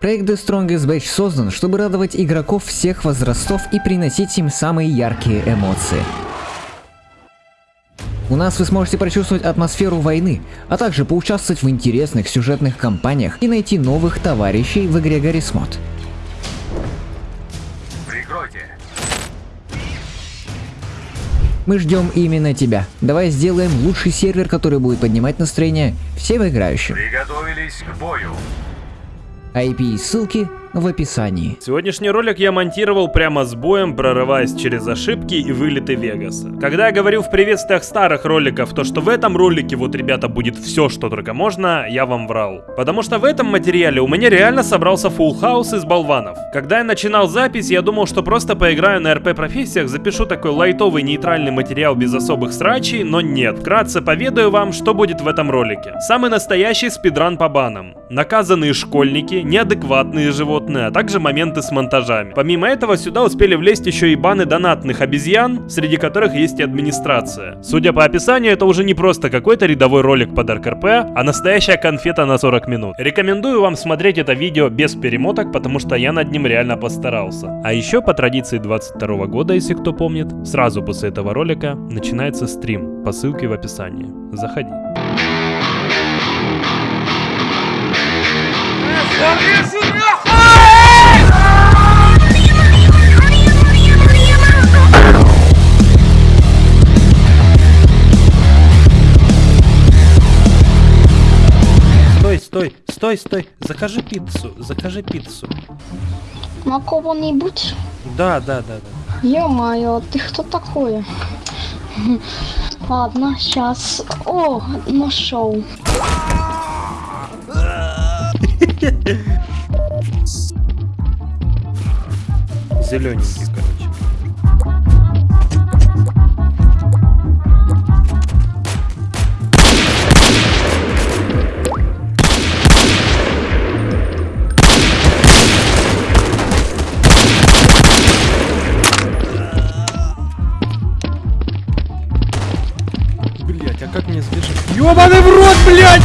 Проект The Strongest Batch создан, чтобы радовать игроков всех возрастов и приносить им самые яркие эмоции. У нас вы сможете прочувствовать атмосферу войны, а также поучаствовать в интересных сюжетных кампаниях и найти новых товарищей в игре Mod. Прикройте. Мы ждем именно тебя. Давай сделаем лучший сервер, который будет поднимать настроение всем играющим. Приготовились к бою. IP и ссылки в описании. Сегодняшний ролик я монтировал прямо с боем, прорываясь через ошибки и вылеты Вегаса. Когда я говорил в приветствиях старых роликов, то что в этом ролике вот, ребята, будет все, что только можно, я вам врал. Потому что в этом материале у меня реально собрался full хаус из болванов. Когда я начинал запись, я думал, что просто поиграю на РП профессиях, запишу такой лайтовый нейтральный материал без особых срачей, но нет. Вкратце поведаю вам, что будет в этом ролике. Самый настоящий спидран по банам. Наказанные школьники, неадекватные животные, а также моменты с монтажами. Помимо этого, сюда успели влезть еще и баны донатных обезьян, среди которых есть и администрация. Судя по описанию, это уже не просто какой-то рядовой ролик под РКРП, а настоящая конфета на 40 минут. Рекомендую вам смотреть это видео без перемоток, потому что я над ним реально постарался. А еще по традиции 22 года, если кто помнит, сразу после этого ролика начинается стрим по ссылке в описании. Заходи. Стой, стой, стой, стой. Закажи пиццу, закажи пиццу. На кого-нибудь? Да, да, да, да. Ё-моё, ты кто такой? Ладно, сейчас. О, нашел. Зелененький, короче. Как мне сбежать? Ёбаный в рот, блять!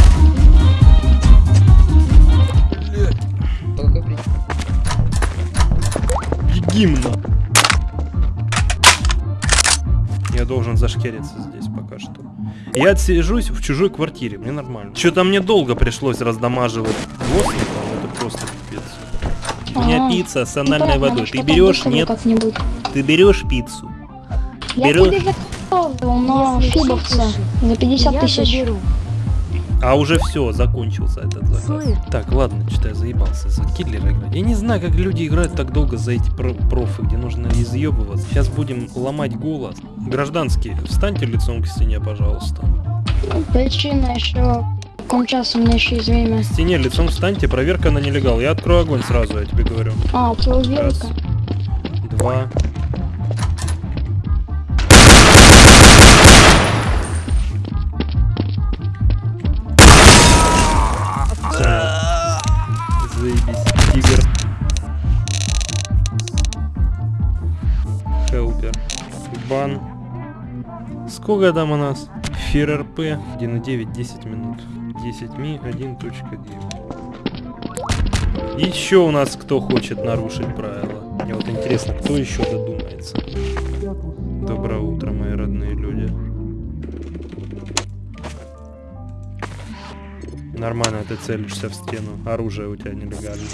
Гимна. Я должен зашкериться здесь пока что. Я отсижусь в чужой квартире, мне нормально. Что-то мне долго пришлось раздамаживать гостников, это просто пипец. У меня А, пицца с ну анальной водой. Ты берешь? Нет. Ты берешь пиццу? Я Берешь? На фибовца за 50 Я тысяч. заберу. А уже все, закончился этот заказ. Слышь. Так, ладно, что-то я заебался за киллера играть. Я не знаю, как люди играют так долго за эти про- профы, где нужно изъебываться. Сейчас будем ломать голос. Гражданские, встаньте лицом к стене, пожалуйста. Причина еще кончаться у меня еще есть время. К стене лицом встаньте, проверка на нелегал. Я открою огонь сразу, я тебе говорю. А, Раз, проверка. два. Сколько там у нас? Фир РП 1.9, 10 минут. 10 ми 1.9. Еще у нас кто хочет нарушить правила. Мне вот интересно, кто еще додумается. Доброе утро, мои родные люди. Нормально ты целишься в стену. Оружие у тебя нелегальное.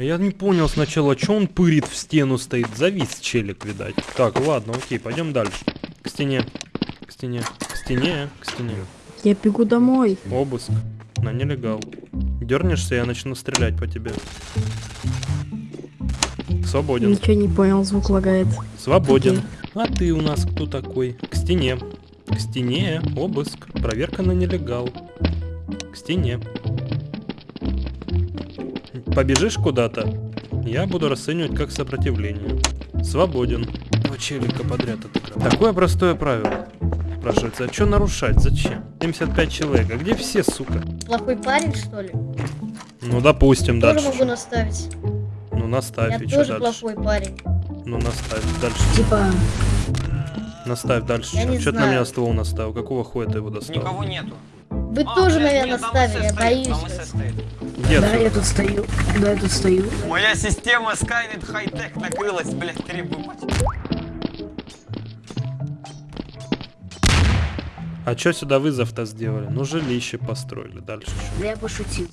А Я не понял сначала, что он пырит в стену стоит. Завис челик, видать. Так, ладно, окей, пойдем дальше. К стене. К стене. К стене. К стене. Я бегу домой. Обыск. На нелегал. Дернешься, я начну стрелять по тебе. Свободен. Ничего не понял, звук лагает. Свободен. А ты у нас кто такой? К стене. К стене. Обыск. Проверка на нелегал. К стене. Побежишь куда-то? Я буду расценивать как сопротивление. Свободен. Два челика подряд отыграл. Такое простое правило. Спрашивается, а что нарушать? Зачем? 75 человек. А где все, сука? Плохой парень, что ли? Ну, допустим, Тоже дальше. могу чё? наставить. Ну, наставь, Я и что тоже дальше? плохой парень. Ну, наставь дальше. Типа, Наставь дальше. Я чё? не Чё ты на меня знаю. ствол наставил? Какого хуя ты его достал? Никого нету. Вы А, тоже, блядь, наверное, ставили, я боюсь. Где Да, отсюда? я тут стою. Да, я тут стою. Моя система Skynet хай-тек накрылась, блядь, требую. А чё сюда вызов-то сделали? Ну, жилище построили. Дальше чё? Да я пошутил.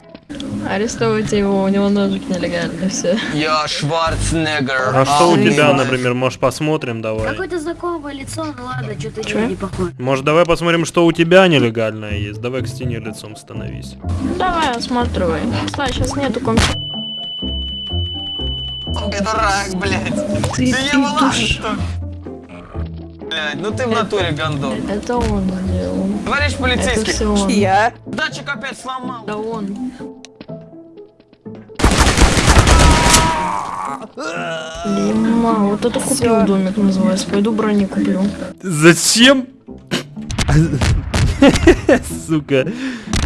Арестовывайте его, у него ножик нелегальный, все. Я Шварценеггер. А что у тебя, например, может посмотрим давай? Какое-то знакомое лицо, ну ладно, что-то Чё? не похоже. Может давай посмотрим, что у тебя нелегальное есть? Давай к стене лицом становись. Давай, осматривай. Стой, сейчас нету компьютера. Дурак, блядь. Ты, Ты ты душ-? Блядь, ну ты в натуре гондон. Это он сделал. Товарищ Это полицейский, все он. Я? датчик опять сломал. Это он. Дима, вот это купил Всё. домик называется. Пойду брони куплю. Зачем? Сука.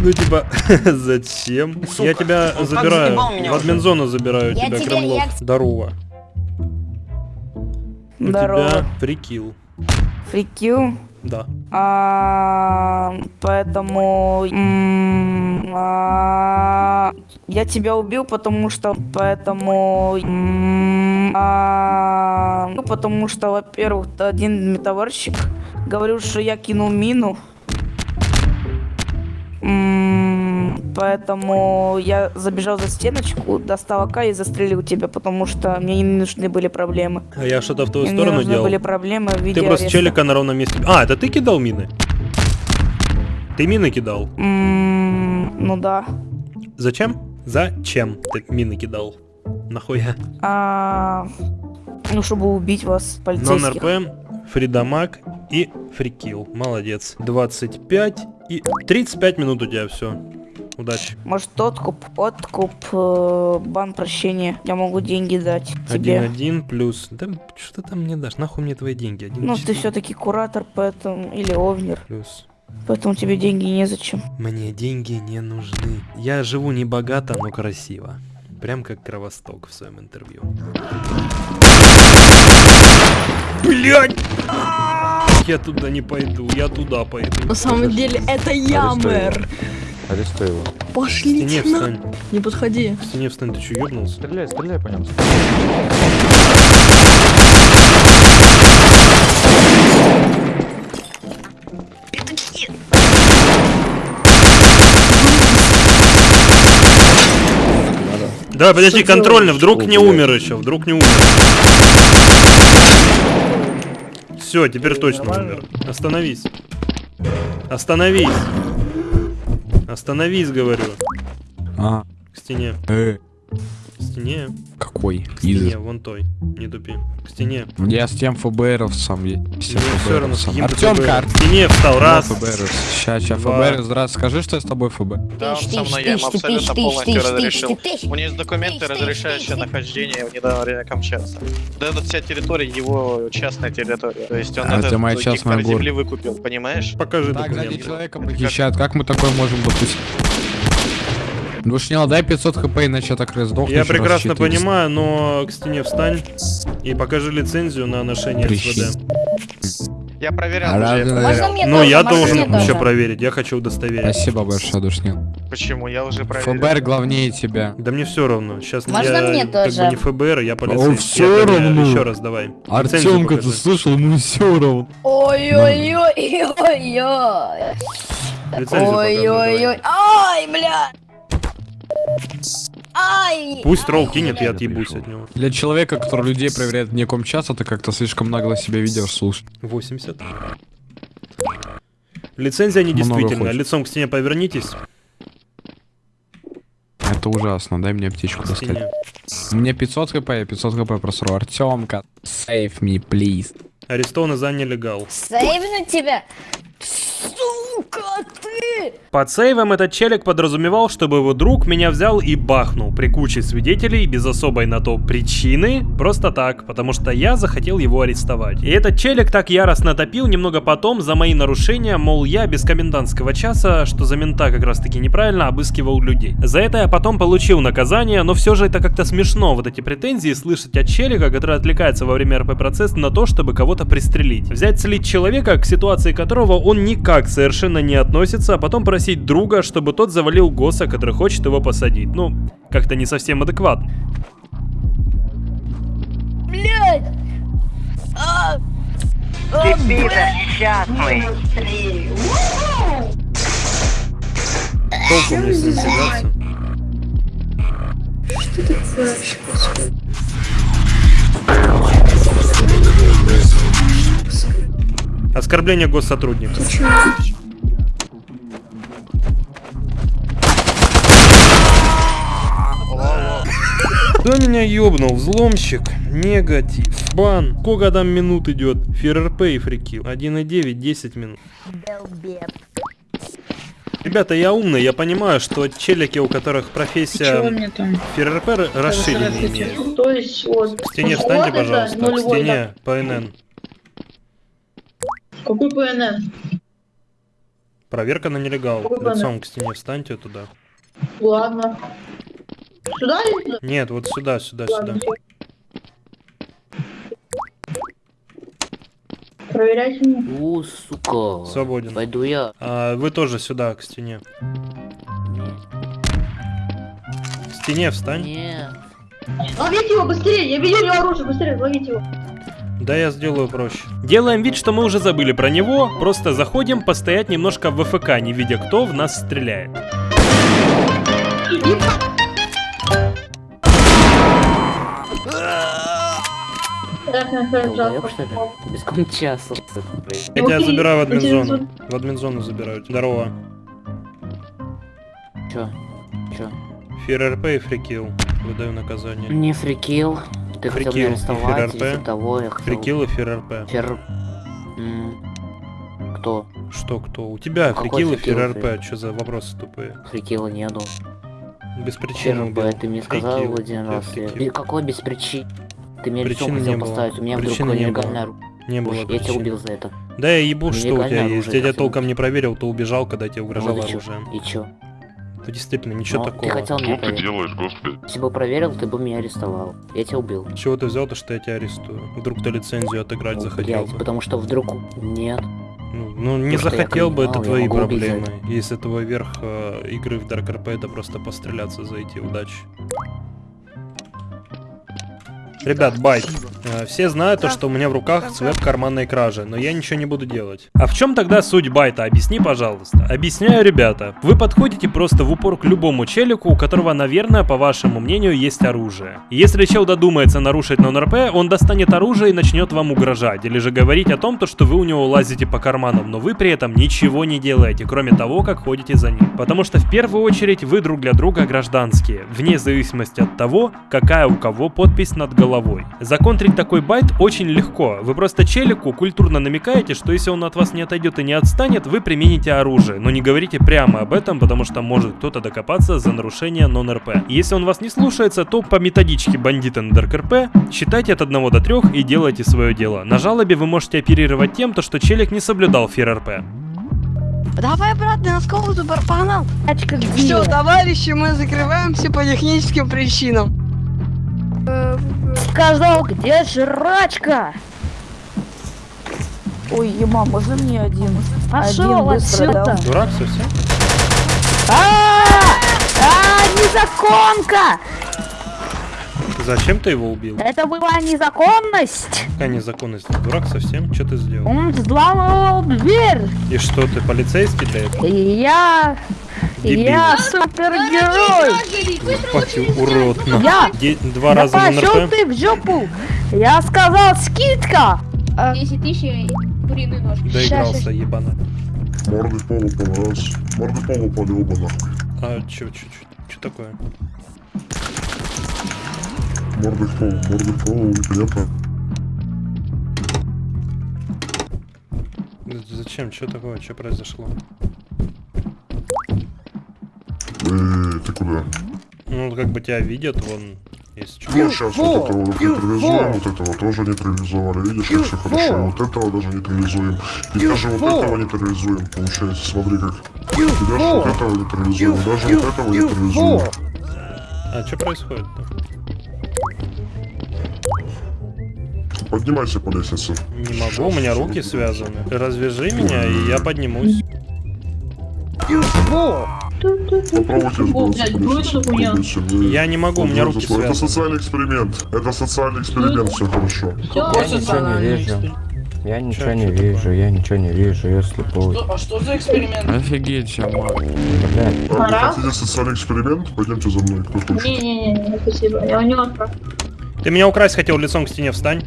Ну типа, зачем? Сука, Я тебя он забираю. В админзону забираю Я тебя, тебе- Кремлов. я- Здорово. У Здорово. тебя прикил. Фрикил. Да. А, поэтому а, я тебя убил, потому что поэтому м, а, ну потому что, во-первых, один товарищик говорил, что я кинул мину. М, Поэтому я забежал за стеночку, достал АК и застрелил тебя, потому что мне не нужны были проблемы. А я что-то в твою Мне сторону нужны делал. были проблемы в виде Ты просто ареста. челика на ровном месте. А, это ты кидал мины? Ты мины кидал? М, Ну да. Зачем? Зачем ты мины кидал? Нахуя? А, ну, чтобы убить вас, полицейских. РП, фридамаг и фрикил. Молодец. 25 и 35 минут у тебя все. Удачи. Может, откуп, откуп, э, бан прощения. Я могу деньги дать тебе. 1-1 плюс... Да что ты там мне дашь? Нахуй мне твои деньги? Один Ну, ты все-таки куратор, поэтому... Или овнер. плюс. Поэтому тебе деньги незачем. Мне деньги не нужны. Я живу не богато, но красиво. Прям как Кровосток в своем интервью. Блять! Я туда не пойду, я туда пойду. На самом деле, это я, мэр. Арестуй его. В Пошлите стене на... встань. Не подходи. В стене встань, ты что, ёбнулся? Стреляй, стреляй по нем. Давай, подожди, контрольно, вдруг не умер еще, вдруг не умер. Все, теперь точно умер. Остановись. Остановись. Остановись, говорю. А, К стене. э, К стене. какой? К стене, вон той. Не тупи. К стене. Я с тем ФБРовцем. Мне все равно, с ты Артемка, ФБР. К стене встал, раз. Сейчас, сейчас. ФБР, здравствуй, скажи, что я с тобой ФБ. Да, он со мной, я ему абсолютно полностью разрешил. У него есть документы, разрешающие нахождение в недавно Камчатке. Да, это вся территория его частная территория. То есть он А, это моя частная земли город. выкупил, понимаешь? Покажи Так, сзади документы. человека похищают, как мы такое можем допустить? Душнил, дай 500 хп, иначе я так раздохну. Я еще прекрасно 400. понимаю, но к стене встань и покажи лицензию на ношение Прищи. СВД. Я проверял А уже. Можно проверял. Ну, я Можно должен мне все тоже? проверить, я хочу удостоверить. Спасибо большое, Душнил. Почему? Я уже проверил. ФБР главнее тебя. Да мне все равно. Сейчас Можно я мне как тоже? бы не ФБР, я полицейский. всё Я проверяю. равно. Еще раз давай. Артемка, ты слышал, ему все равно. Ой-ой-ой-ой-ой. Ой-ой-ой. Ай, бля. Ай. Пусть тролл кинет, я отъебусь от него. Для человека, который людей проверяет вне комчаса, ты как-то слишком нагло себя ведешь, слушай. 80. Лицензия хочешь. Лицом к стене повернитесь. Это ужасно, дай мне аптечку К достать. меня 500 хп, я 500 хп просру. Артемка, save me, please. Арестованы за нелегал. Сейвнуть тебя. Сука ты. Под сейвом этот челик подразумевал, чтобы его друг меня взял и бахнул при куче свидетелей без особой на то причины, просто так, потому что я захотел его арестовать. И этот челик так яростно топил немного потом за мои нарушения, мол, я без комендантского часа, что за мента как раз таки неправильно обыскивал людей. За это я потом получил наказание, но все же это как-то смешно, вот эти претензии слышать от челика, который отвлекается во время РП-процесса на то, чтобы кого-то пристрелить. Взять слить человека, к ситуации которого он никак совершенно не относится, потом просить друга, чтобы тот завалил Госа, который хочет его посадить. Ну, как-то не совсем адекватно. Блядь! А! А, блядь! Толку мне с ним тягаться. Оскорбление госсотрудника. Кто меня ёбнул? Взломщик? Негатив. Бан. Сколько там минут идет? ФРРП и фрикил. 1,9, 10 минут. Ребята, я умный, я понимаю, что челики, у которых профессия? ФРРП р- расширенные имеют. То есть вот. К стене встаньте, пожалуйста. К стене, ПНН. Какой ПНН? Проверка на нелегал. Какой ПНН? Лицом к стене встаньте туда. Ладно. Сюда или? Нет, вот сюда, сюда, Ладно. сюда. Проверяйте меня. У, сука. Свободен. Пойду я. А, вы тоже сюда, к стене. К стене встань. Нет. Ловите его быстрее, я видел его оружие, быстрее, ловите его. Да, я сделаю проще. Делаем вид, что мы уже забыли про него, просто заходим постоять немножко в ВФК, не видя, кто в нас стреляет. Так, Долбоёб, что ли? Без кончаса. Я тебя забираю в админзону. В админзону забираю. Здорово. Чё? Чё? ФРРП и фрикил. Выдаю наказание. Не фрикил. Ты хотел меня Фрикил и арестовать, из-за того я хотел... Фрикил и ФРРП. Фер... М, Кто? Что, кто? У тебя Какой фрикил и фрикил, ФРРП. Что за вопросы тупые? Фрикила нету. Без причины. ФРБ, ты мне сказал Фрикил. один раз. фрикил. Какой без причин? Ты мне лицом Причины хотел не было. поставить, у меня вдруг Причины не нелегальное было. оружие. Не было Я тебя убил за это. Да я ебу, что у тебя есть. Дядя хотел. толком не проверил, то убежал, когда тебе угрожало Вот и чё? оружием. И чё? Ну действительно, ничего Ну, такого. Ты хотел меня Что ты проверить. делаешь, господи? Если бы проверил, ты бы меня арестовал. Я тебя убил. Чего ты взял то, что я тебя арестую? Вдруг ты лицензию отыграть Ну, захотел блядь, бы? потому что вдруг... Нет. Ну, ну, не я захотел бы, это я твои за проблемы. Если твой верх э, игры в Dark RP это просто постреляться, зайти. Удачи. Ребят, байт. Э, Все знают то, что у меня в руках цвет карманной кражи, но я ничего не буду делать. А в чем тогда суть байта? Объясни, пожалуйста. Объясняю, ребята. Вы подходите просто в упор к любому челику, у которого, наверное, по вашему мнению, есть оружие. Если чел додумается нарушить нон-РП, он достанет оружие и начнет вам угрожать, или же говорить о том, то, что вы у него лазите по карманам, но вы при этом ничего не делаете, кроме того, как ходите за ним. Потому что в первую очередь вы друг для друга гражданские, вне зависимости от того, какая у кого подпись над головой. Законтрить такой байт очень легко. Вы просто челику культурно намекаете, что если он от вас не отойдет и не отстанет, вы примените оружие. Но не говорите прямо об этом, потому что может кто-то докопаться за нарушение нон-РП. Если он вас не слушается, то по методичке бандита на РП считайте от 1 до 3 и делайте свое дело. На жалобе вы можете оперировать тем, то, что челик не соблюдал фир РП. Давай, брат, на. Тачка где? Все, товарищи, мы закрываемся по техническим причинам. Сказал, где жрачка? Ой, ема, можно мне один? Пошел отсюда. Дурак совсем? А, а, незаконка! Зачем ты его убил? Это была незаконность. Какая незаконность? Ты Дурак совсем? Что ты сделал? Он взламывал дверь. И что, ты полицейский для этого? Я... Дебил. Я супергерой. Пати, урод. на. Я... Де- Два Да раза на пошел ты в жопу. Я сказал скидка. 10 тысяч куриный нож. Доигрался, ебана. Морды полу раз. Морды полу нахуй. А чё, чё, чё, чё такое? Морды пол, морды пол, непонятно. З- Зачем? Что такое? Что произошло? Ты куда? Ну, как бы тебя видят, вон, есть. Ну, сейчас вот этого вот нейтрализуем, вот этого тоже нейтрализовали. Видишь, как все хорошо. Вот этого даже нейтрализуем. И даже вот этого нейтрализуем, получается. Смотри как. И даже вот этого нейтрализуем, даже вот этого нейтрализуем. А что происходит-то? Поднимайся по лестнице. Не могу, у меня руки связаны. Развяжи меня, и я поднимусь. Попробуйте. Вы- Я не могу, у меня руки Это связаны. социальный эксперимент. Это социальный эксперимент, все хорошо. Я ничего не вижу. Я ничего не вижу, я ничего не вижу, я слепой. А что за эксперимент? Офигеть, Чамар. Блядь. А Вы Пора? хотите социальный эксперимент? Пойдемте за мной, кто хочет. Не-не-не, спасибо. Я у него отправлю. Ты меня украсть хотел, лицом к стене встань.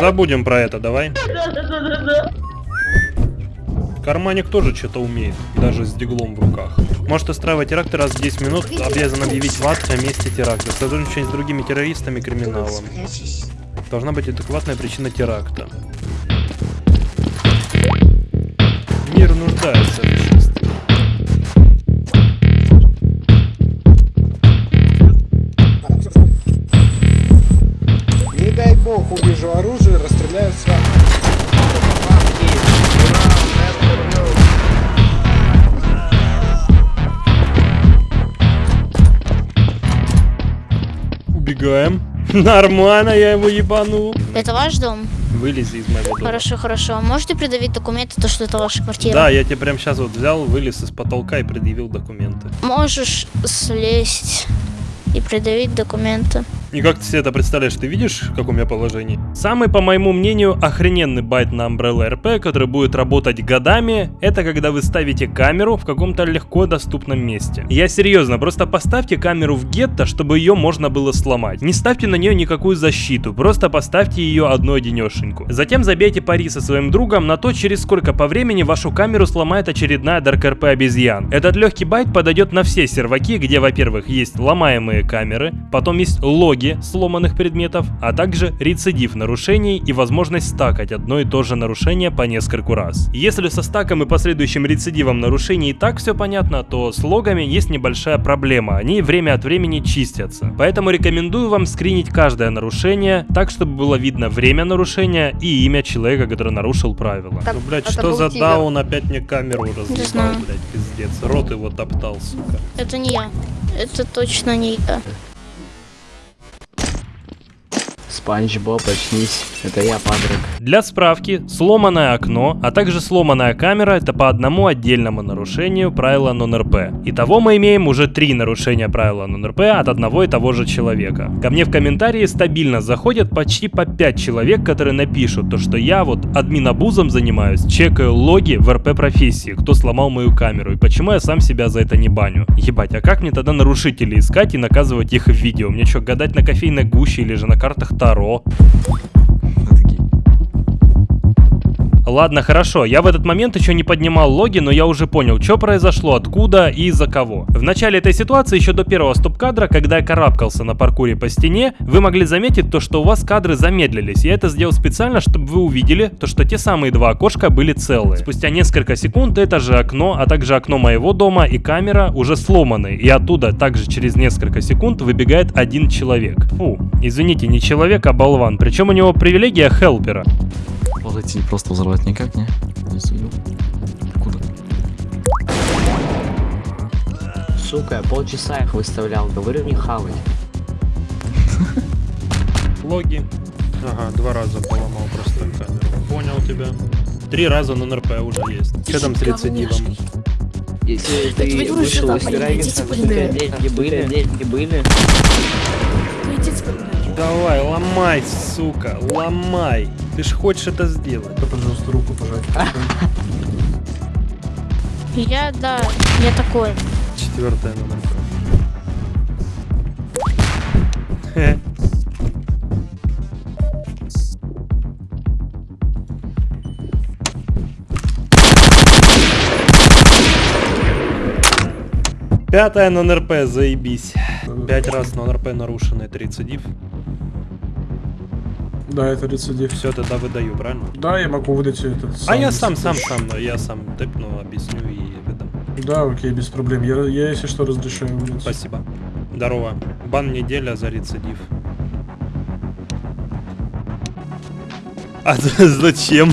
Забудем про это, давай. Карманик тоже что-то умеет, даже с диглом в руках. Может устраивать теракты раз в 10 минут, обязан объявить ВАД о месте теракта. Сотрудничать с другими террористами и криминалом. Должна быть адекватная причина теракта. Мир нуждается в Убегаем. Нормально, я его ебану. Это ваш дом? Вылези из моего дома. Хорошо, хорошо. Можете придавить документы, то, что это ваша квартира? Да, я тебе прям сейчас вот взял, вылез из потолка и предъявил документы. Можешь слезть и придавить документы. И как ты себе это представляешь? Ты видишь, в каком я положении? Самый, по моему мнению, охрененный байт на Umbrella RP, который будет работать годами, это когда вы ставите камеру в каком-то легко доступном месте. Я серьезно, просто поставьте камеру в гетто, чтобы ее можно было сломать. Не ставьте на нее никакую защиту, просто поставьте ее одну одинешеньку. Затем забейте пари со своим другом на то, через сколько по времени вашу камеру сломает очередная Dark RP обезьян. Этот легкий байт подойдет на все серваки, где, во-первых, есть ломаемые камеры, потом есть логи сломанных предметов, а также рецидив нарушений и возможность стакать одно и то же нарушение по нескольку раз. Если со стаком и последующим рецидивом нарушений и так все понятно, то с логами есть небольшая проблема, они время от времени чистятся. Поэтому рекомендую вам скринить каждое нарушение, так чтобы было видно время нарушения и имя человека, который нарушил правила. Так, ну, блять, это что за тигр. даун опять мне камеру разъебал, блять, пиздец. Рот его топтал, сука. Это не я. Это точно не я. Спанч Боб, очнись. Это я, Патрик. Для справки, сломанное окно, а также сломанная камера это по одному отдельному нарушению правила non-RP. Итого мы имеем уже три нарушения правила non-RP от одного и того же человека. Ко мне в комментарии стабильно заходят почти по 5 человек, которые напишут то, что я вот админобузом занимаюсь, чекаю логи в РП профессии, кто сломал мою камеру и почему я сам себя за это не баню. Ебать, а как мне тогда нарушителей искать и наказывать их в видео? Мне что, гадать на кофейной гуще или же на картах Таро? Ладно, хорошо, я в этот момент еще не поднимал логи, но я уже понял, что произошло, откуда и из-за кого. В начале этой ситуации, еще до первого стоп-кадра, когда я карабкался на паркуре по стене, вы могли заметить то, что у вас кадры замедлились. Я это сделал специально, чтобы вы увидели то, что те самые два окошка были целые. Спустя несколько секунд это же окно, а также окно моего дома и камера уже сломаны, и оттуда также через несколько секунд выбегает один человек. Фу, извините, не человек, а болван, причем у него привилегия хелпера. Подойти просто взорвать никак, не? Не судил. Куда? Сука, я полчаса их выставлял, говорю не хавать. Логи. Ага, два раза поломал просто камеру. Понял тебя. Три раза на НРП уже есть. Что там с рецидивом? Если ты вышел из да. деньги были, деньги были. Давай, ломай, сука, ломай. Ты ж хочешь это сделать. Пожалуйста, руку пожать. Я, да, я такой. Четвертая. Хе. Пятая на НРП, заебись. Пять раз на НРП нарушено, это рецидив. Да, это рецидив. Все, тогда выдаю, правильно? Да, я могу выдать этот А я сам, сам, сам, я сам тэпну, объясню и выдам. Да, окей, без проблем. Я, я если что, разрешаю выдать. Спасибо. Здорово. Бан неделя за рецидив. А за- зачем?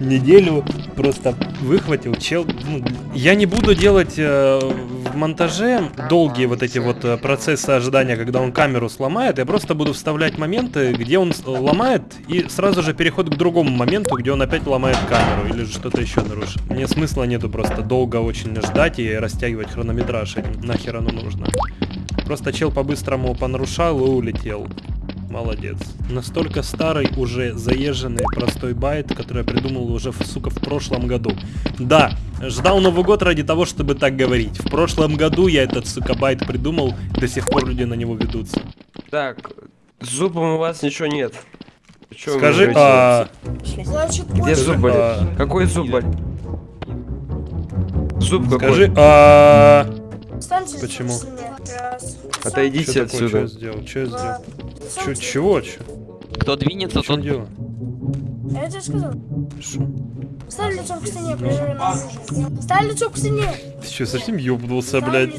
Неделю просто выхватил чел. ну, я не буду делать э, в монтаже долгие вот эти вот э, процессы ожидания, когда он камеру сломает, я просто буду вставлять моменты, где он ломает, и сразу же переход к другому моменту, где он опять ломает камеру или что-то еще нарушит. Мне смысла нету просто долго очень ждать и растягивать хронометраж. Нахер оно нужно. Просто чел по-быстрому понарушал и улетел. Молодец. Настолько старый, уже заезженный простой bait, который я придумал уже, сука, в прошлом году. Да, ждал Новый год ради того, чтобы так говорить. В прошлом году я этот, сука, bait придумал, и до сих пор люди на него ведутся. Так, с зубом у вас ничего нет. Чё Скажи, а... Где зуб болит? а- Какой зуб болит? Зуб какой? Скажи, а... Почему? Отойдите такое, отсюда. Чё я сделал? Я сделал? Чё, чего? Чё? Кто двинется, тот... дело? Я тебе сказал. Шо? Ставь лицом к стене, прижимай на. Ставь лицом к стене. Ты чё, совсем ёбнулся, блядь?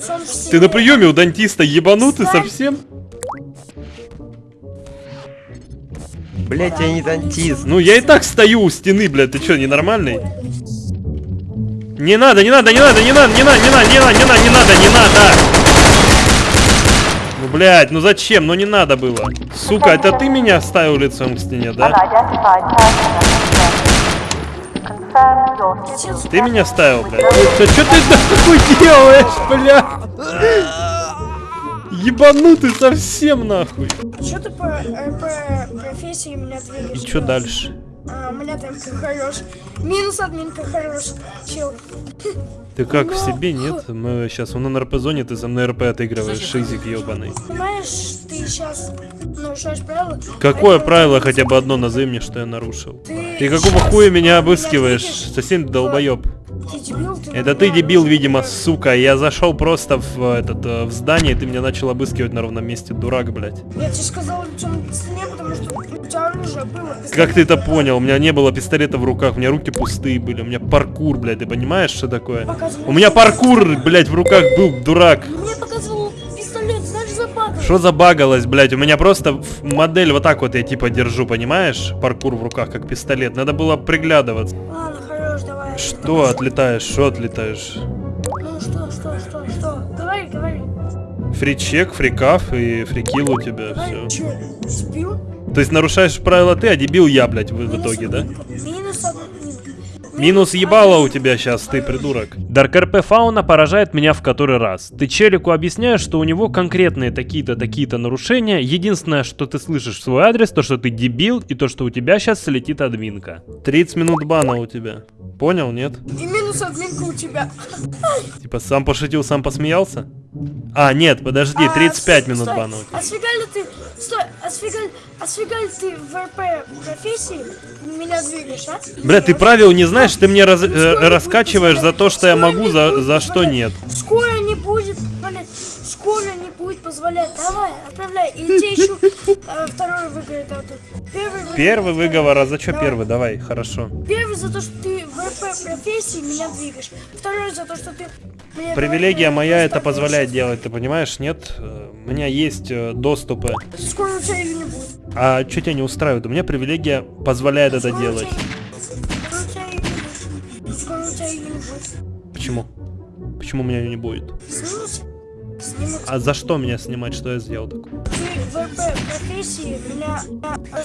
Ты на приеме у дантиста ебанутый совсем? Блять, я не дантист. Ну я и так стою у стены, блядь, ты чё, ненормальный? Не надо, не надо, не надо, не надо, не надо, не надо, не надо, не надо, не надо, не надо! Ну, блядь, ну зачем? Ну не надо было. Сука, это ты меня ставил лицом к стене, да? Ты меня ставил, блядь. Да что ты нахуй делаешь, блядь? Ебанутый совсем нахуй. Что ты по РП профессии меня двигаешь? И что дальше? А, у меня там хорош. Минус админка хорош. Чел. Ты как в себе, нет? Мы сейчас в НРП-зоне, ты за мной РП отыгрываешь, шизик ебаный. Понимаешь, ты сейчас нарушаешь правила. Какое поэтому правило хотя бы одно назови мне, что я нарушил? Ты какого хуя меня обыскиваешь? Совсем долбоеб. Ты дебил, ты Это ты дебил, видимо, сука. Я зашел просто в э, этот э, в здание, и ты меня начал обыскивать на ровном месте, дурак, блядь. Я тебе сказал лицом к стене, потому что Как ты это понял? У меня не было пистолета в руках, у меня руки пустые были, у меня паркур, блядь, ты понимаешь, что такое? У меня паркур, блядь, в руках был, дурак. Мне показывал пистолет, знаешь, западал. Что забагалось, блядь? У меня просто модель вот так вот я типа держу, понимаешь? Паркур в руках, как пистолет. Надо было приглядываться. Ладно, хорош, давай. Что отлетаешь? Что отлетаешь? Ну что, что, что, что? Говори, говори. Фричек, фрикаф и фрикил у тебя, все. чё, спил? То есть нарушаешь правила ты, а дебил я, блядь, в, в итоге, да? Минус админка. Минус ебало у тебя сейчас, ты придурок. Дарк РП Фауна поражает меня в который раз. Ты челику объясняешь, что у него конкретные такие-то, такие-то нарушения. Единственное, что ты слышишь в свой адрес, то, что ты дебил, и то, что у тебя сейчас слетит админка. 30 минут бана у тебя. Понял, нет? И минус админка у тебя. Типа сам пошутил, сам посмеялся? А, нет, подожди, А, 35 стой, минут стой. бана у тебя. А сфига ли ты, стой, а а ты в РП профессии меня двигаешь, а? Бля, ты правил не знаешь, ты мне раз- э, раскачиваешь за то, что я могу, за, за что нет. Скоро не будет, блядь, скоро не будет позволять. Давай, отправляй. И тебе еще э, второй выиграет а тут. Первый, выиграет. Первый выговор, а за что первый? Давай, хорошо. Первый за то, что ты в РП профессии меня двигаешь. Второй за то, что ты... мне Привилегия моя это позволяет делать, ты понимаешь, нет? Э, У меня есть э, доступы. Скоро у тебя не будет. А что тебя не устраивает? У меня привилегия позволяет это делать. Почему? Почему меня ее не будет? А за что меня снимать? Что я сделал такое?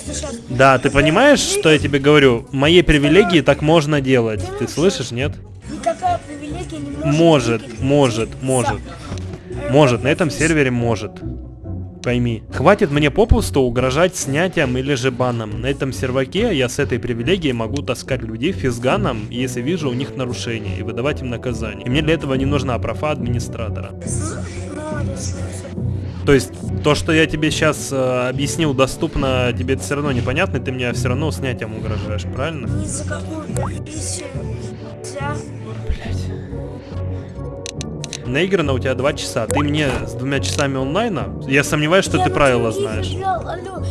Сейчас... Да, ты понимаешь, что я тебе говорю? Моей привилегии так можно делать. Ты слышишь, нет? Никакая привилегия не может... Может, может, может. Может, на этом сервере может. Пойми. Хватит мне попусту угрожать снятием или же баном. На этом серваке я с этой привилегией могу таскать людей физганом, если вижу у них нарушения, и выдавать им наказание. И мне для этого не нужна профа администратора. То есть, то, что я тебе сейчас объяснил доступно, тебе это все равно непонятно, ты мне все равно снятием угрожаешь, правильно? Ни за какую профессию нельзя. Наиграно у тебя два часа. Ты мне с двумя часами онлайна. Я сомневаюсь, что Я ты правила знаешь. играл, алло,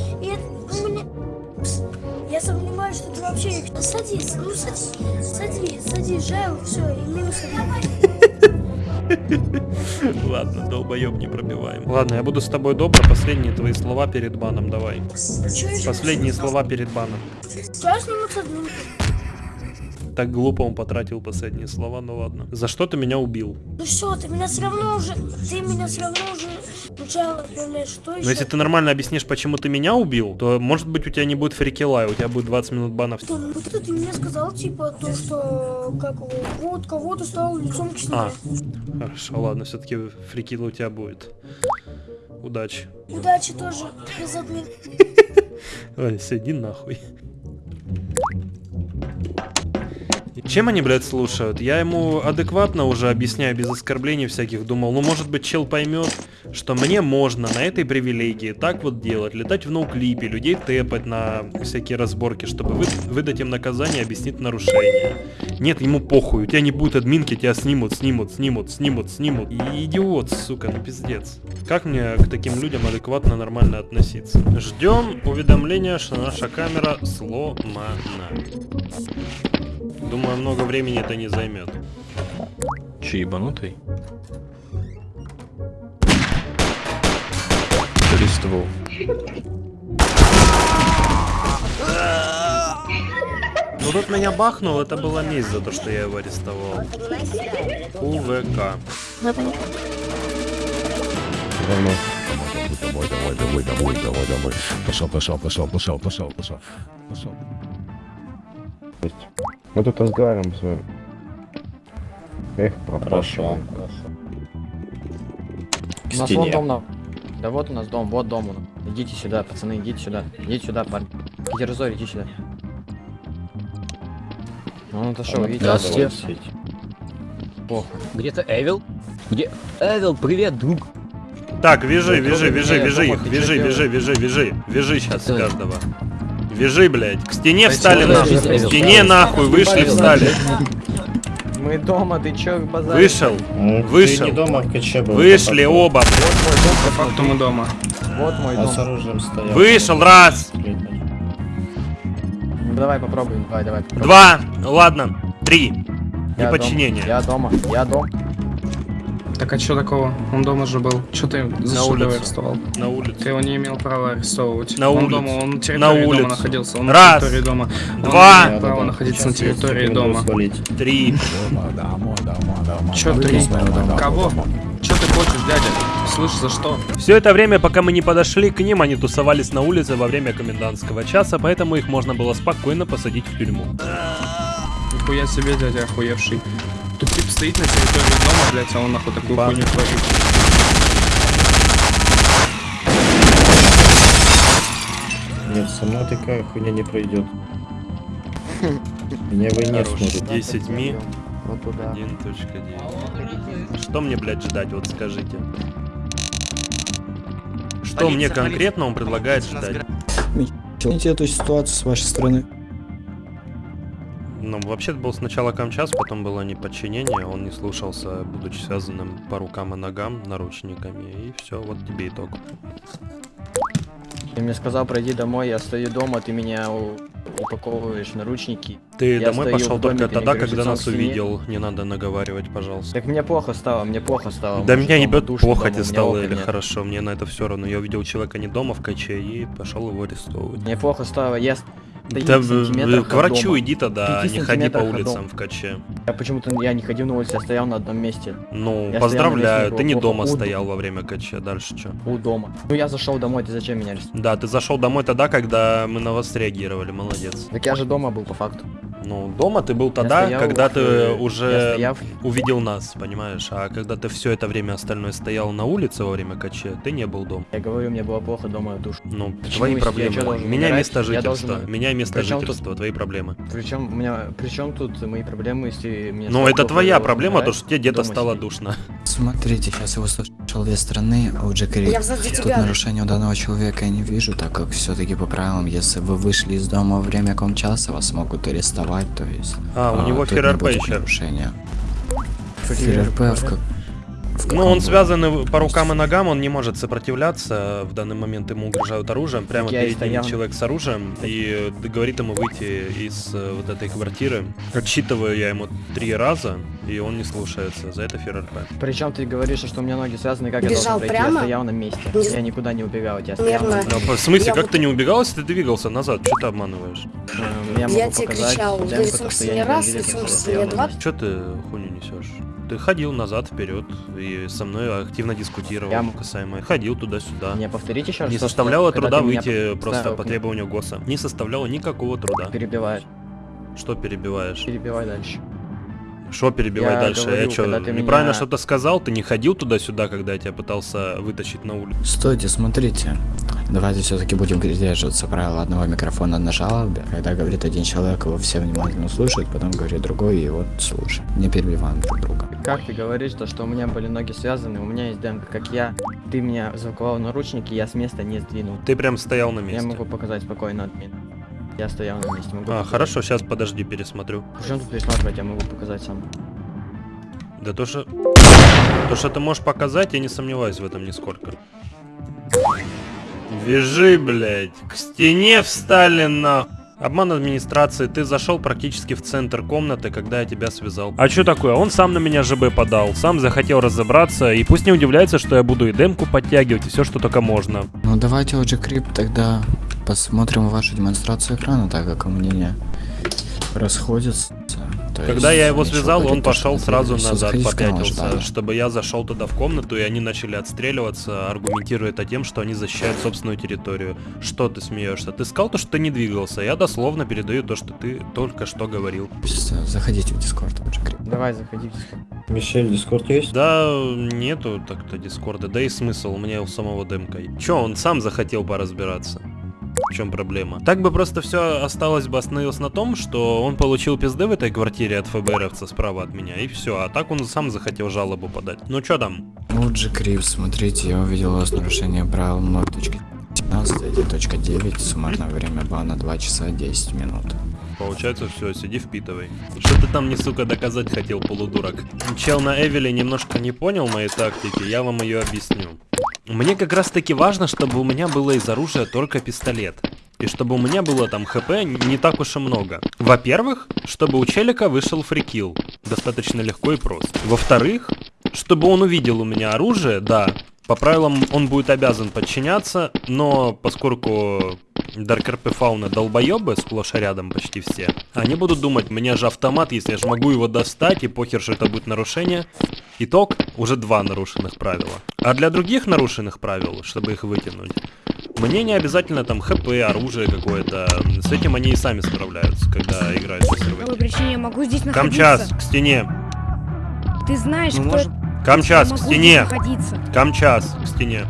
Я сомневаюсь, что ты вообще их... Садись, ну садись, садись, садись, жал, все, и минус. Ладно, долбоеб не пробиваем. Ладно, я буду с тобой добро. Последние твои слова перед баном, давай. Последние слова перед баном. Тебя снимут с. Так глупо он потратил последние слова, ну ладно. За что ты меня убил? Ну все, ты меня все равно уже, ты меня все равно уже сначала отправляешь. Что еще? Но если ты нормально объяснишь, почему ты меня убил, то может быть у тебя не будет фрикела, у тебя будет 20 минут бана. Что, ну ты, ты мне сказал, типа, то, что, как его, вот кого-то стал лицом к стене. А, хорошо, ладно, все-таки фрикила у тебя будет. Удачи. Удачи тоже, без. Ой, сиди нахуй. Чем они, блядь, слушают? Я ему адекватно уже объясняю, без оскорблений всяких, думал, ну, может быть, чел поймет, что мне можно на этой привилегии так вот делать, летать в ноуклипе, людей тэпать на всякие разборки, чтобы вы, выдать им наказание, объяснить нарушение. Нет, ему похуй, у тебя не будет админки, тебя снимут, снимут, снимут, снимут, снимут. И идиот, сука, ну пиздец. Как мне к таким людям адекватно, нормально относиться? Ждем уведомления, что наша камера сломана. Думаю, много времени это не займет. Че, ебанутый? Арестовал. Ну тут меня бахнул, это была месть за то, что я его арестовал. УВК. Равно. Давай, давай, давай, давай, давай, давай. Пошел, пошел, пошел, пошел, пошел, пошел. Пошел. Мы тут разговариваем с вами. Эх, пропал. Хорошо. К У нас вон стене. дом на... Да вот у нас дом, вот дом. у нас. Идите сюда, пацаны, идите сюда. Идите сюда, парни. Китерзор, иди сюда. Ну, Он отошел, видите? Здравствуйте. Похуй. Где-то Эвил? Где? Эвил, привет, друг. Так, вяжи, Да, вяжи, трогай вяжи, меня, вяжи дома, их, чё вяжи, вяжи, вяжи, вяжи сейчас каждого. Вяжи, блядь. К стене встали нахуй. К стене нахуй, вышли, встали. Мы дома, ты чё, базар? Вышел, Ну, вышел. дома Вышли по факту. оба. По факту мы дома. Вот мой Он дом. с оружием стоял. Вышел, раз, Ну, давай попробуем, давай, давай. два, ладно, три. Неподчинение. Я дома, я дома. Так а чё такого? Он дома же был. Чё ты за На что улице. арестовал? На улице. Ты его не имел права арестовывать. На он улице. дома, он на На территории улице. дома находился. Он Раз. на территории дома. Он Два. не имел права находиться на территории дома. Три. Чё ты? Кого? Чё ты хочешь, дядя? Слышь, за что? Все это время, пока мы не подошли к ним, они тусовались на улице во время комендантского часа, поэтому их можно было спокойно посадить в тюрьму. Нихуя себе, дядя охуевший. Стоит на территории дома, блядь, а он нахуй такую хуйню творит. Нет, со мной такая хуйня не пройдет. Меня вы не Хорош. сможет. 10 ми. Вот туда. 1.9. Что мне, блядь, ждать, вот скажите? Что Полиция, мне полиция. конкретно он предлагает ждать? Оцените эту ситуацию с вашей стороны. Ну, вообще это был сначала камчас, потом было неподчинение, он не слушался, будучи связанным по рукам и ногам наручниками, и все, вот тебе итог. Ты мне сказал, пройди домой, я стою дома, ты меня упаковываешь наручники. Ты Я домой пошел только тогда, когда нас увидел, не надо наговаривать, пожалуйста. Так мне плохо стало, мне плохо стало. Да Может, меня дома ебет плохо тебе стало или нет. хорошо, мне на это все равно. Я увидел человека не дома в каче и пошел его арестовывать. Мне плохо стало, я Да к врачу иди тогда, не ходи по улицам в каче. Я почему-то я не ходил на улице, я стоял на одном месте. Ну, Я поздравляю, на ты не месте, дома стоял во время каче, дальше что? У дома. Ну я зашел домой, ты зачем меня арестовал? Да, ты зашел домой тогда, когда мы на вас реагировали, молодец. Так я же дома был по факту. Ну, дома ты был тогда, стоял, когда ты э, я уже стоял. увидел нас, понимаешь? А когда ты все это время остальное стоял на улице во время каче, ты не был дома. Я говорю, мне было плохо дома, душ. Ну, Почему твои проблемы. должен Меня умирать? место Я жительства. должен- Меня место Причём тут- жительства, твои проблемы. Причем у меня, причем тут мои проблемы, если мне Ну, это твоя проблема, умирать, то, что тебе где-то стало сидеть. душно. Смотрите, сейчас я услышал две стороны, а у Джекери Я тут тебя. нарушения у данного человека я не вижу, так как все-таки по правилам, если вы вышли из дома во время комчаса, вас могут арестовать, то есть... А, у него тут не ФРРП еще. ФРРП в, как- Ну, он связан по рукам и ногам, он не может сопротивляться. В данный момент ему угрожают оружием. Прямо Я перед ним человек с оружием и говорит ему выйти из э, вот этой квартиры. Отсчитываю я ему три раза, и он не слушается. За это ФРРП. Причем ты говоришь, что у меня ноги связаны, как я Бежал должен пройти? прямо? Я стоял на месте. Я никуда не убегал, я стоял на. Ну, в смысле, Я как вот- ты не убегал, если ты двигался назад? Что ты обманываешь? Эм, Я, Я могу тебе показать кричал, смысле, я не раз, я смысле, стоял не два. Что ты хуйню несешь? Ты ходил назад, вперед и со мной активно дискутировал Я- касаемо. Ходил туда-сюда. Не повторите еще раз. Не что составляло когда труда меня выйти п- просто по требованию ГОСа. Не составляло никакого труда. Перебиваешь. Что перебиваешь? Перебивай дальше. Что перебивай Я дальше? говорю, я что, неправильно меня- что-то сказал? Ты не ходил туда-сюда, когда я тебя пытался вытащить на улицу? Стойте, смотрите. Давайте все-таки будем придерживаться правила одного микрофона на жалобе. Когда говорит один человек, его все внимательно слушают, потом говорит другой, и вот слушай. Не перебиваем друг друга. Как ты говоришь, то, что у меня были ноги связаны, у меня есть демка, как я. Ты меня заковал наручники, я с места не сдвинул. Ты прям стоял на Я месте. могу показать спокойно админ. Я стоял на месте, могу А, показать. хорошо, сейчас подожди, пересмотрю. Причем тут пересматривать, я могу показать сам. Да то, что... То, что ты можешь показать, я не сомневаюсь в этом нисколько. Вяжи, блядь. К стене встали на... Обман администрации, ты зашел практически в центр комнаты, когда я тебя связал. А что такое? Он сам на меня ЖБ подал, сам захотел разобраться, и пусть не удивляется, что я буду и демку подтягивать, и все, что только можно. Ну давайте уже крип тогда посмотрим вашу демонстрацию экрана, так как мнения расходятся. То Когда есть я его связал, он пошел сразу назад, попятился, чтобы я зашел туда в комнату, и они начали отстреливаться, аргументируя это тем, что они защищают собственную территорию. Что ты смеешься? Ты сказал то, что ты не двигался. Я дословно передаю то, что ты только что говорил. Всё, Заходите в дискорд. Давай, заходи в Discord. Мишель, дискорд есть? Да, нету так-то дискорда, да и смысл, у меня у самого демка. Че, он сам захотел поразбираться? В чем проблема? Так бы просто все осталось бы остановилось на том, что он получил пизды в этой квартире от ФБРовца справа от меня, и все. А так он сам захотел жалобу подать. Ну что там? Вот же крип, смотрите, я увидел у вас нарушение правил 0.17, суммарное время бана 2 часа 10 минут. Получается, все, сиди впитывай. Что ты там, не сука, доказать хотел, полудурок? Чел на Эвеле немножко не понял моей тактики, я вам ее объясню. Мне как раз таки важно, чтобы у меня было из оружия только пистолет. И чтобы у меня было там хп не так уж и много. Во-первых, чтобы у челика вышел фрикил. Достаточно легко и просто. Во-вторых, чтобы он увидел у меня оружие, да. По правилам он будет обязан подчиняться, но поскольку Dark RP фауна долбоебы сплошь и рядом почти все, они будут думать, у меня же автомат, если я же могу его достать, и похер, что это будет нарушение. Итог, уже два нарушенных правила. А для других нарушенных правил, чтобы их вытянуть, мне не обязательно там хп, оружие какое-то. С этим они и сами справляются, когда играют в По какой сервере. причине я могу здесь находиться? Камчас, к стене. Ты знаешь, Ну, кто может- Камчас, к стене. Камчас, к стене.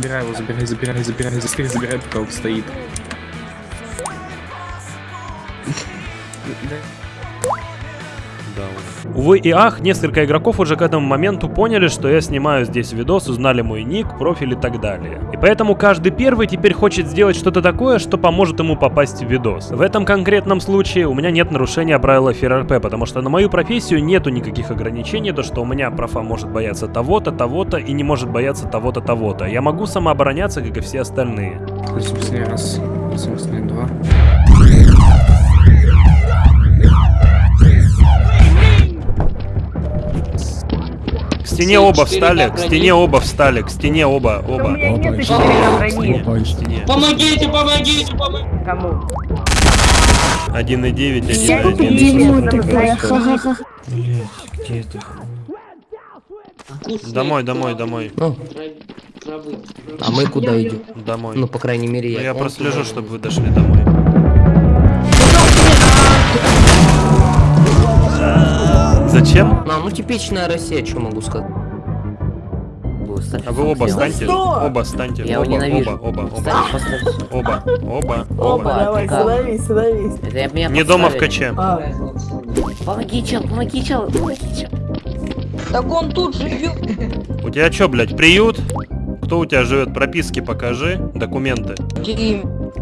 Забирай его, забирай, забирай, забирай, забирай, забирай, пока он стоит. Увы и ах, несколько игроков уже к этому моменту поняли, что я снимаю здесь видос, узнали мой ник, профиль и так далее. И поэтому каждый первый теперь хочет сделать что-то такое, что поможет ему попасть в видос. В этом конкретном случае у меня нет нарушения правила FRRP, потому что на мою профессию нету никаких ограничений, то что у меня профа может бояться того-то, того-то и не может бояться того-то, того-то. Я могу самообороняться, как и все остальные. 8 раз, 8 2. Стене оба встали, к стене оба встали, к стене оба, оба. Помогите, помогите, помогите. Кому? 1,9, Я 1,1. дерьмо такая, ха-ха-ха. Блять, где ты? Домой, домой, домой. А мы куда идем? Домой. Ну, по крайней мере, Ну, я. я Он прослежу, туда чтобы вы дошли домой. Зачем? Ну, ну типичная Россия, что могу сказать. А вы оба станьте. Оба станьте. Я его ненавижу. Оба, оба, оба. Оба, оба, Оба. Давай, становись, становись. Это я- меня Не дома в каче. Помоги, чел, помоги, чел, помоги, чел. Так он тут живет. У тебя чё, блядь, приют? Кто у тебя живет? Прописки покажи. Документы.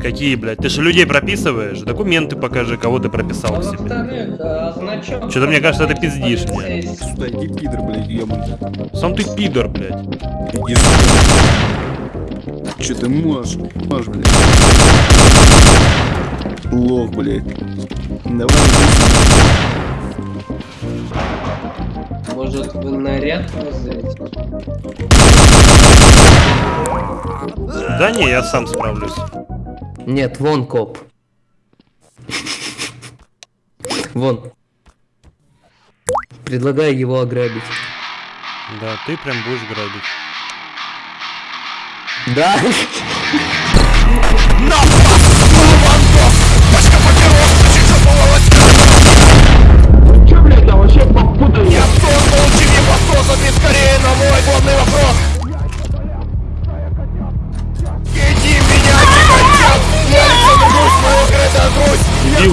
Какие, блядь? Ты же людей прописываешь? Документы покажи, кого ты прописал к себе. Что-то мне кажется, ты пиздишь мне. Сюда иди, пидор, блядь, ебаный. Сам ты пидор, блядь. Иди Че ты можешь? Можешь, блядь. Лох, блядь. Давай. Может, вы наряд взять? Да не, я сам справлюсь. Нет, вон коп. Вон. Предлагаю его ограбить. Да, ты прям будешь грабить. Да?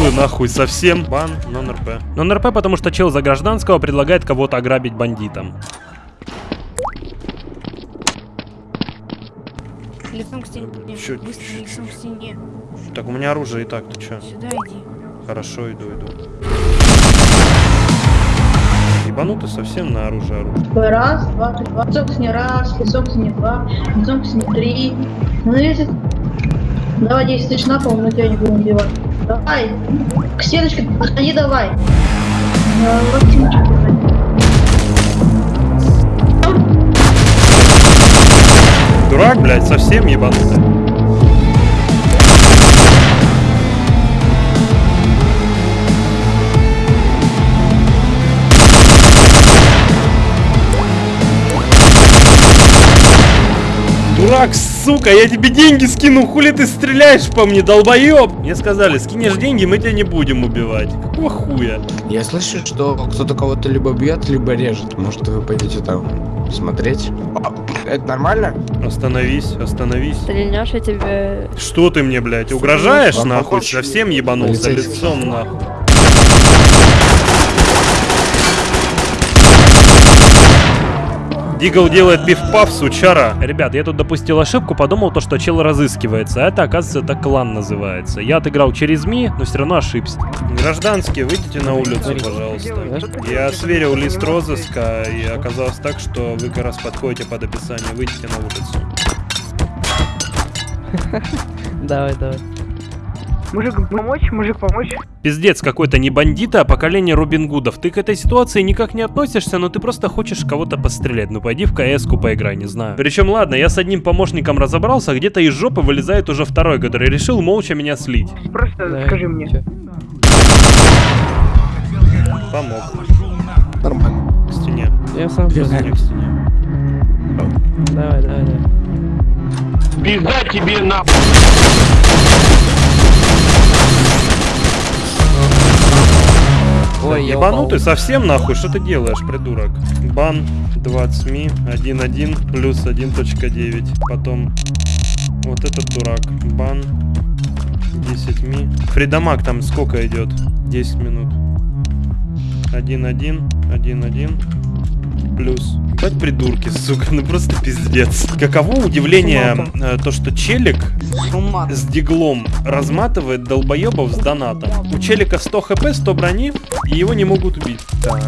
Дебилы нахуй совсем. Бан, нон-РП. Нон-РП, потому что чел за гражданского предлагает кого-то ограбить бандитам. Лицом к стене. Чё- Быстро лицом к стене. Так, у меня оружие и так, ты чё? Сюда иди. Хорошо, иду, иду. Ебанутый совсем на оружие оружие. Раз, два, три, два. Лицом к стене раз, лицом к стене два, лицом к стене три. Ну если... Давай 10 тысяч на пол, мы тебя не будем убивать. Давай, к стеночке подходи давай. Дурак, блядь, совсем ебанутый. Дурак, сука, я тебе деньги скину, хули ты стреляешь по мне, долбоеб? Мне сказали, скинешь деньги, мы тебя не будем убивать. Какого хуя? Я слышу, что кто-то кого-то либо бьет, либо режет. Может, вы пойдете там смотреть? А, Это нормально? Остановись, остановись. Стрельнешь, я тебе... Что ты мне, блядь, угрожаешь, Вам нахуй? Совсем ебанулся лицом, нахуй. Дигл делает пиф-паф, сучара. Ребят, я тут допустил ошибку, подумал то, что чел разыскивается. А это, оказывается, это клан называется. Я отыграл через Ми, но все равно ошибся. Гражданские, выйдите на улицу, пожалуйста. Я сверил лист розыска, и оказалось так, что вы как раз подходите под описание. Выйдите на улицу. Давай, давай. Мужик помочь, мужик помочь. Пиздец какой-то не бандита, а поколение Робин Гудов. Ты к этой ситуации никак не относишься, но ты просто хочешь кого-то пострелять. Ну пойди в КС-ку поиграй, не знаю. Причем ладно, я с одним помощником разобрался, а где-то из жопы вылезает уже второй, который решил молча меня слить. Просто скажи мне. Помог. Нормально. К стене. Я сам К стене, к стене. Давай, давай, давай. Пизда тебе на... Ой, Ебанутый совсем нахуй, что ты делаешь, придурок? Бан 20 ми 1.1 плюс 1.9. Потом вот этот дурак. Бан 10 ми. Фридамаг там сколько идет? 10 минут. 1.1, 1.1 плюс. Ебать придурки, сука, ну просто пиздец. Каково удивление э, то, что челик с диглом разматывает долбоебов с донатом. У челика 100 хп, 100 брони, и его не могут убить. Так.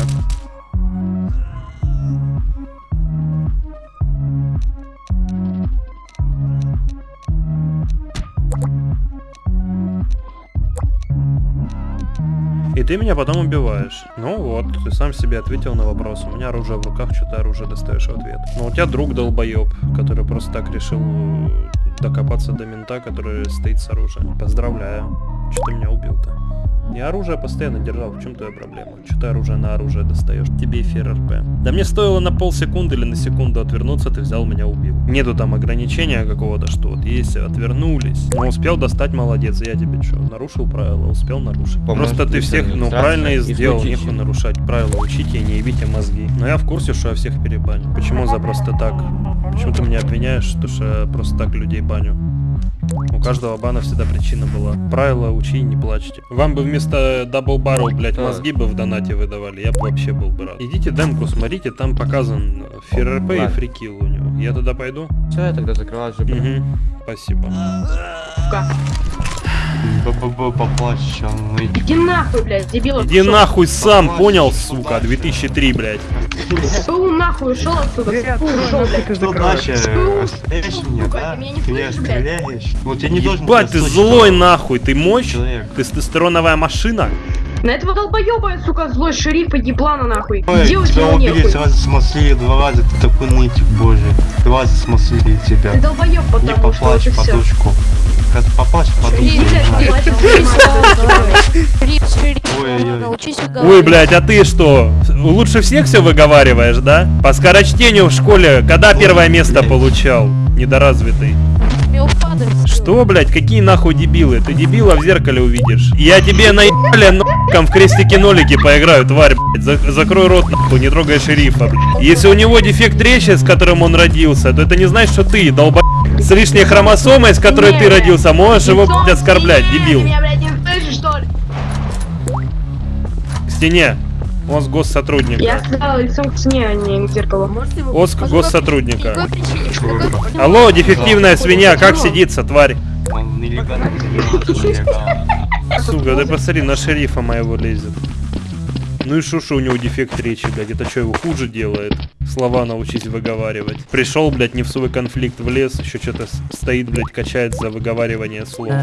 И ты меня потом убиваешь. Ну вот, ты сам себе ответил на вопрос. У меня оружие в руках, что ты оружие достаешь в ответ. Но у тебя друг долбоеб, который просто так решил э, докопаться до мента, который стоит с оружием. Поздравляю. Что ты меня убил-то? Я оружие постоянно держал, в чем твоя проблема? Че ты оружие на оружие достаешь? Тебе эфир РП. Да мне стоило на полсекунды или на секунду отвернуться, ты взял меня убил. Нету там ограничения какого-то, что вот если отвернулись. Но успел достать, молодец, я тебе что, нарушил правила, успел нарушить. По-моему, Просто ты всех, ну правильно и сделал, нехуй нарушать правила, учите и не ебите мозги. Но я в курсе, что я всех перебаню. Почему за просто так? Почему ты меня обвиняешь, что я просто так людей баню? У каждого бана всегда причина была. Правила учи и не плачьте. Вам бы вместо double barrel, блять, мозги бы в донате выдавали, я бы вообще был бы рад. Идите демку смотрите, там показан ФРП и free kill у него. Я туда пойду? Все, я тогда закрываю же. Угу. Спасибо. Поплачь, Иди нахуй, блядь, дебил. Иди нахуй сам, понял, сука, 2003, блядь. Фу, нахуй, ушел отсюда. Фу, ушел, блядь. Что дальше? Стреляешь меня, да? ты меня не Ты стреляешь? Я не должен... Ебать, ты злой нахуй, ты мощь? Человек. Тестостероновая машина? На этого долбоеба, сука, злой шерифа еблана нахуй. Ой, Делать тебя его убили, нехуй. сразу смаслили, два раза ты такой нытик, боже. Два раза смаслили тебя. Ты долбоеб, Не потому что поплачь всё. подушку. Как поплачь подушку. Шериф, Ой, блядь, а ты что? Лучше всех все выговариваешь, да? По скорочтению в школе когда первое место получал? Недоразвитый. Что, блядь, какие нахуй дебилы? Ты дебила в зеркале увидишь. Я тебе наебали нахуй в крестики-нолики поиграю, тварь, блядь. За- закрой рот, нахуй, не трогай шерифа, блядь. Если у него дефект речи, с которым он родился, то это не значит, что ты, долба... С лишней хромосомой, с которой ты родился, можешь его, блядь, оскорблять, дебил. Меня, блядь, не слышишь, что ли? К стене. Он с госсотрудника. Я сказала лицом к стене, а не к зеркалу. Оск госсотрудника. Алло, дефективная свинья, как сидится, тварь? Сука, ты посмотри, на шерифа моего лезет. Ну и шуша у него дефект речи, блядь, это что, его хуже делает? Слова научись выговаривать. Пришел, блядь, не в свой конфликт влез, еще что-то стоит, блядь, качает за выговаривание слов.